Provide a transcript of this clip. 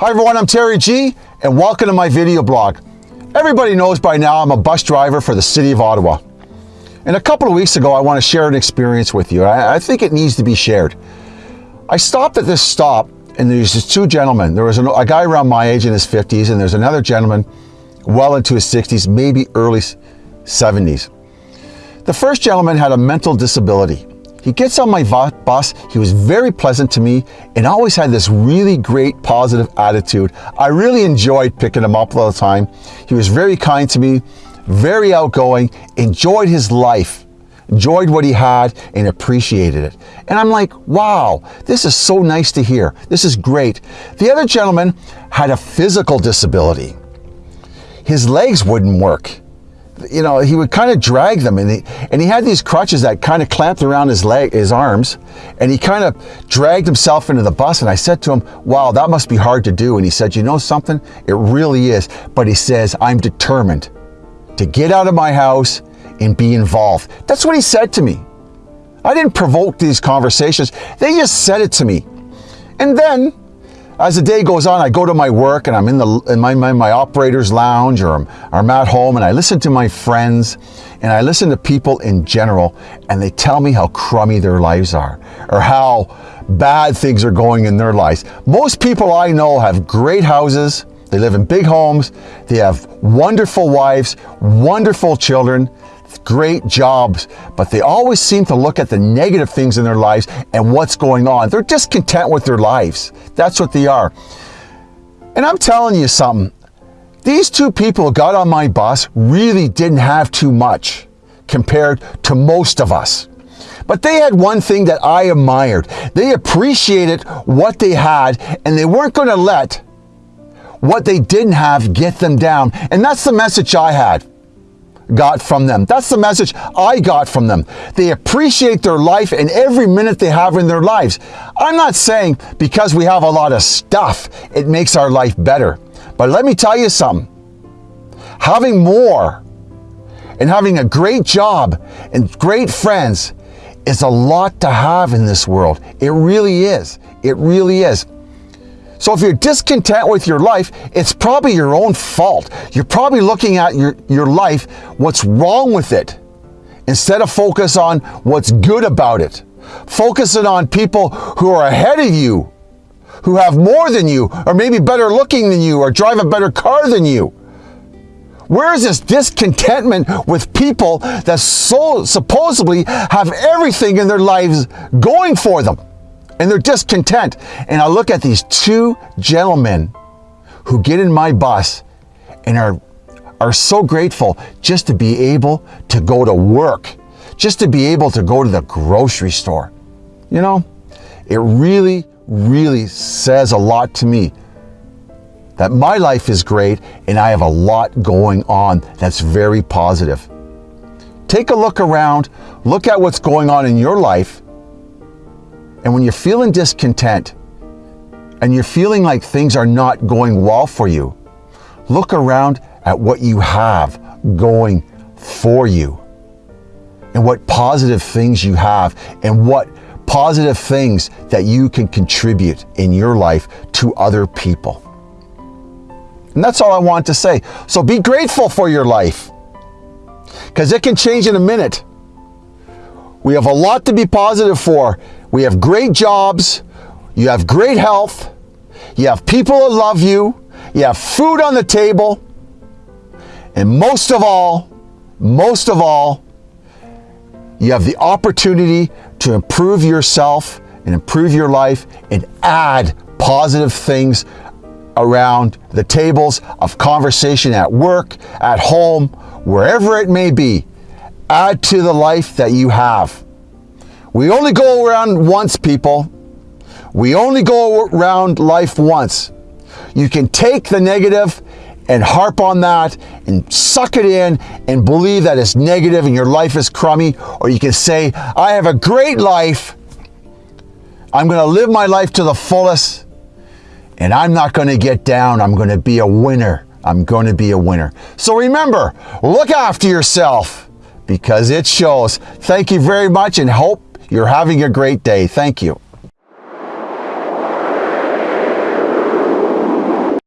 Hi everyone, I'm Terry G and welcome to my video blog. Everybody knows by now I'm a bus driver for the City of Ottawa. And a couple of weeks ago, I want to share an experience with you. I, I think it needs to be shared. I stopped at this stop and there's just two gentlemen. There was a, a guy around my age in his 50s and there's another gentleman well into his 60s, maybe early 70s. The first gentleman had a mental disability. He gets on my bus, he was very pleasant to me and always had this really great positive attitude. I really enjoyed picking him up all the time. He was very kind to me, very outgoing, enjoyed his life, enjoyed what he had and appreciated it. And I'm like, wow, this is so nice to hear. This is great. The other gentleman had a physical disability. His legs wouldn't work you know, he would kind of drag them and he, and he had these crutches that kind of clamped around his leg, his arms, and he kind of dragged himself into the bus. And I said to him, wow, that must be hard to do. And he said, you know something? It really is. But he says, I'm determined to get out of my house and be involved. That's what he said to me. I didn't provoke these conversations. They just said it to me. And then as the day goes on, I go to my work and I'm in, the, in my, my, my operator's lounge or I'm, I'm at home and I listen to my friends and I listen to people in general and they tell me how crummy their lives are or how bad things are going in their lives. Most people I know have great houses, they live in big homes, they have wonderful wives, wonderful children, great jobs, but they always seem to look at the negative things in their lives and what's going on. They're discontent with their lives. That's what they are. And I'm telling you something, these two people got on my bus really didn't have too much compared to most of us. But they had one thing that I admired. They appreciated what they had and they weren't going to let what they didn't have get them down. And that's the message I had got from them. That's the message I got from them. They appreciate their life and every minute they have in their lives. I'm not saying because we have a lot of stuff, it makes our life better. But let me tell you something. Having more and having a great job and great friends is a lot to have in this world. It really is. It really is. So if you're discontent with your life, it's probably your own fault. You're probably looking at your, your life, what's wrong with it, instead of focus on what's good about it. Focusing on people who are ahead of you, who have more than you, or maybe better looking than you, or drive a better car than you. Where is this discontentment with people that so supposedly have everything in their lives going for them? And they're discontent. And I look at these two gentlemen who get in my bus and are, are so grateful just to be able to go to work, just to be able to go to the grocery store. You know, it really, really says a lot to me that my life is great and I have a lot going on that's very positive. Take a look around, look at what's going on in your life, and when you're feeling discontent and you're feeling like things are not going well for you, look around at what you have going for you and what positive things you have and what positive things that you can contribute in your life to other people. And that's all I want to say. So be grateful for your life because it can change in a minute. We have a lot to be positive for we have great jobs. You have great health. You have people that love you. You have food on the table. And most of all, most of all, you have the opportunity to improve yourself and improve your life and add positive things around the tables of conversation at work, at home, wherever it may be. Add to the life that you have. We only go around once, people. We only go around life once. You can take the negative and harp on that and suck it in and believe that it's negative and your life is crummy. Or you can say, I have a great life. I'm going to live my life to the fullest and I'm not going to get down. I'm going to be a winner. I'm going to be a winner. So remember, look after yourself because it shows. Thank you very much and hope you're having a great day. Thank you.